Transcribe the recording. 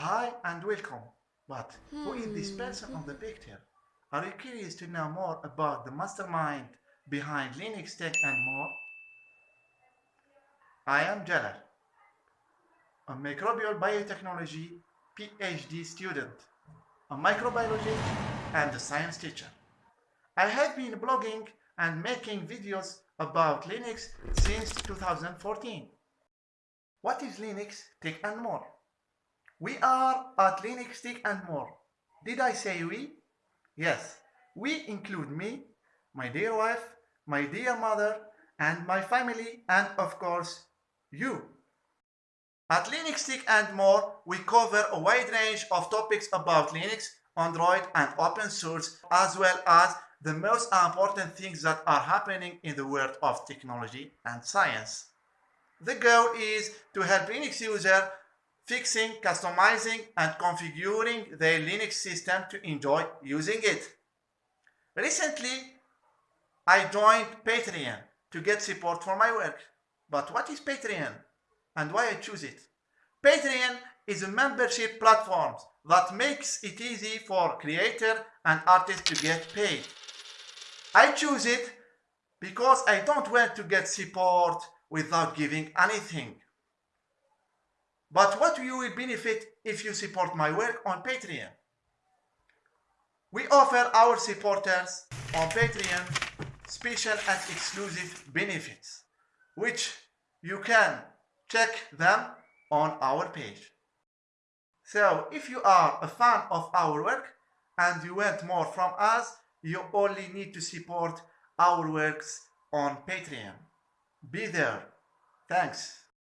Hi and welcome. But who is this hmm. person on the picture? Are you curious to know more about the mastermind behind Linux Tech and more? I am Jalal, a microbial biotechnology PhD student, a microbiologist and a science teacher. I have been blogging and making videos about Linux since 2014. What is Linux Tech and more? We are at Linux Tech and more. Did I say we? Yes, we include me, my dear wife, my dear mother, and my family, and of course, you. At Linux Tech and more, we cover a wide range of topics about Linux, Android, and open source, as well as the most important things that are happening in the world of technology and science. The goal is to help Linux users fixing, customizing, and configuring their Linux system to enjoy using it. Recently, I joined Patreon to get support for my work. But what is Patreon and why I choose it? Patreon is a membership platform that makes it easy for creators and artists to get paid. I choose it because I don't want to get support without giving anything. But what you will benefit if you support my work on Patreon? We offer our supporters on Patreon special and exclusive benefits, which you can check them on our page. So if you are a fan of our work and you want more from us, you only need to support our works on Patreon. Be there. Thanks.